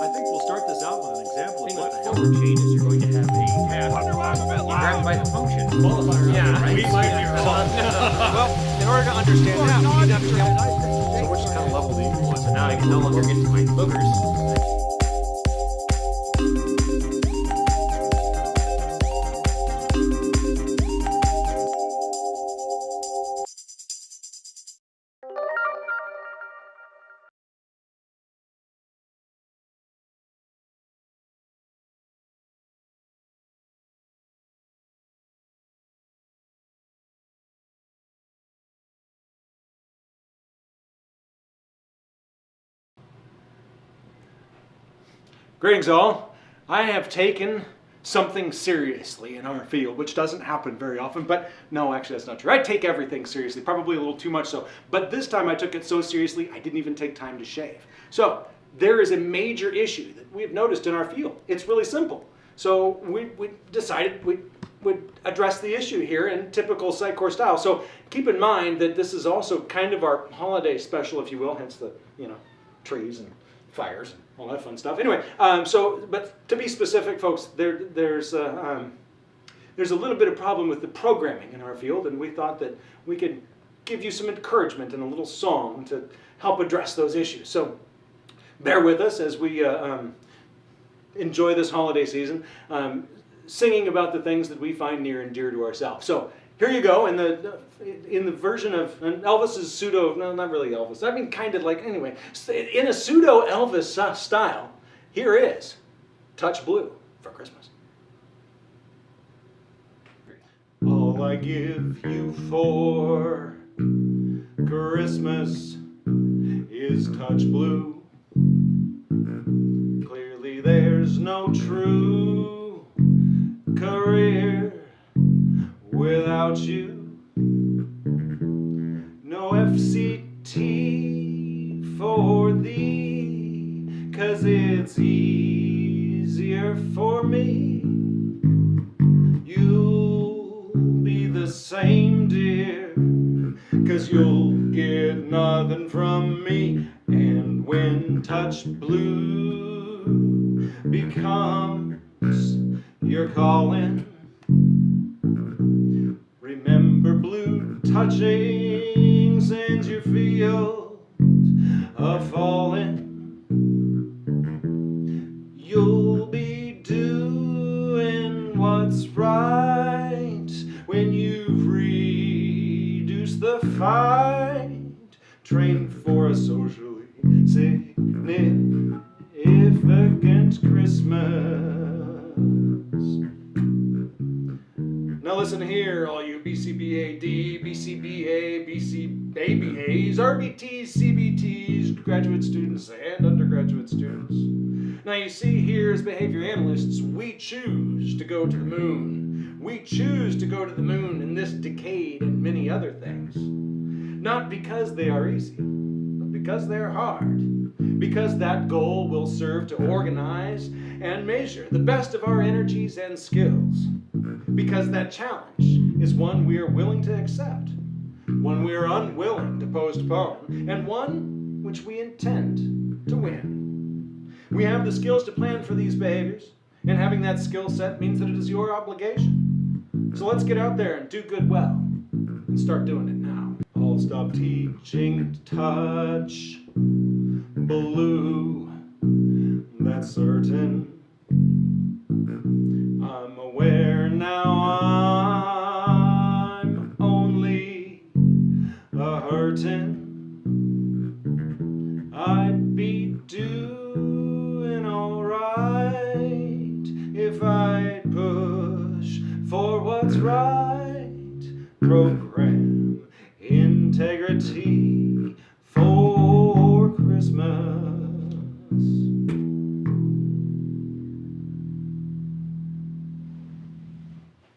I think we'll start this out with an example of thing what with the the hell. forward chain is you're going to have a task. You grab it by the function. Qualifier. Yeah, We might be wrong. well, in order to understand that, we need to understand So which kind of level do you want? So now I can no longer get to my boogers. Greetings all. I have taken something seriously in our field, which doesn't happen very often, but no, actually that's not true. I take everything seriously, probably a little too much so. But this time I took it so seriously, I didn't even take time to shave. So there is a major issue that we've noticed in our field. It's really simple. So we, we decided we would address the issue here in typical Sitecore style. So keep in mind that this is also kind of our holiday special, if you will, hence the, you know, trees and fires and all that fun stuff. Anyway, um, so, but to be specific, folks, there, there's, um, there's a little bit of problem with the programming in our field, and we thought that we could give you some encouragement and a little song to help address those issues. So bear with us as we uh, um, enjoy this holiday season, um, singing about the things that we find near and dear to ourselves. So here you go in the in the version of Elvis's pseudo no not really Elvis I mean kind of like anyway in a pseudo Elvis style here is Touch Blue for Christmas. All I give you for Christmas is touch blue. Clearly there's no true without you. No FCT for thee, cause it's easier for me. You'll be the same, dear, cause you'll get nothing from me. And when touch blue becomes your calling, touching sends your field a falling. You'll be doing what's right when you've reduced the fight. Train for a socially significant Christmas. Now listen here, all you BCBAD, BCBA, BCABAs, RBTs, CBTs, graduate students, and undergraduate students. Now you see here as behavior analysts, we choose to go to the moon. We choose to go to the moon in this decade and many other things. Not because they are easy, but because they are hard. Because that goal will serve to organize and measure the best of our energies and skills because that challenge is one we are willing to accept, one we are unwilling to postpone, and one which we intend to win. We have the skills to plan for these behaviors, and having that skill set means that it is your obligation. So let's get out there and do good well, and start doing it now. I'll stop teaching touch blue, that's certain. A hurtin'. I'd be doing alright if I'd push for what's right.